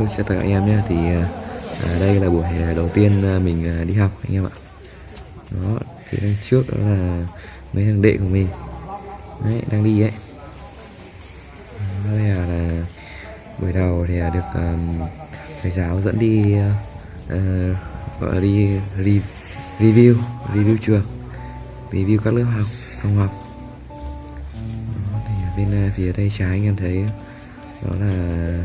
Hello chào tất cả anh em nhé. Thì à, à đây là buổi à, đầu tiên à, mình à, đi học anh em ạ. Đó Thì đằng trước đó là mấy thằng đệ của mình. Đấy đang đi đấy Đây là, là buổi đầu thì được um, thầy giáo dẫn đi uh, gọi là đi re review review trường review các lớp học phòng học. Đó, thì bên phía tay trái anh em thấy đó là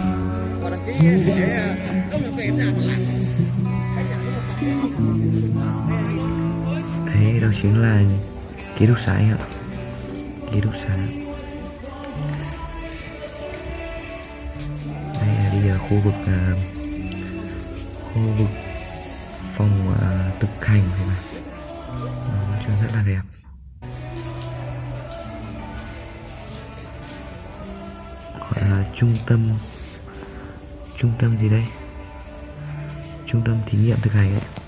Đấy, đó chính là ký túc xá ạ Ký túc xá Đây là đi giờ khu vực uh, Khu vực phòng uh, thực hành này mà. Đó, trông rất là đẹp. Gọi là trung tâm Trung tâm gì đây? Trung tâm thí nghiệm thực hành ấy.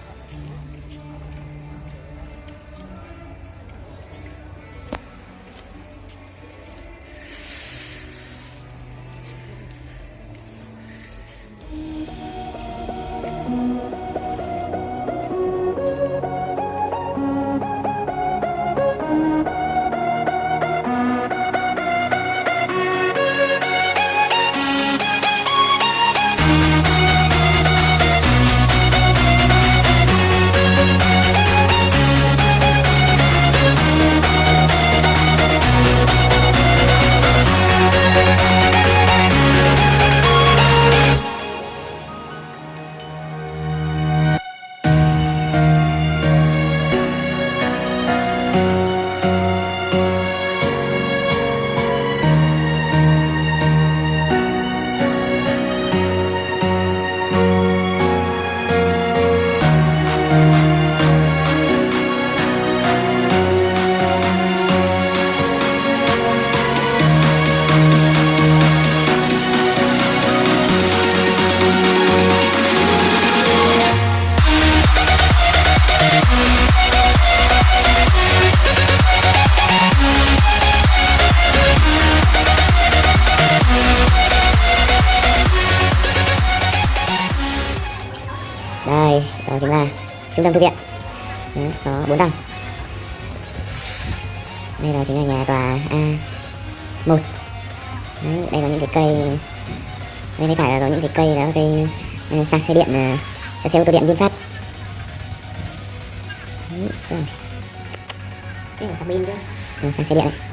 Đây đó chính là trung tâm thư viện. Đấy, có bốn tầng. Đây là chính là nhà tòa a một. Đấy, đây có những cái cây đây thấy phải là có những cái cây đó cây uh, sạc xe điện uh, sạc xe ô tô điện vinfast. Đấy, sao? cái pin chứ. Ừ, sạc xe điện. ấy.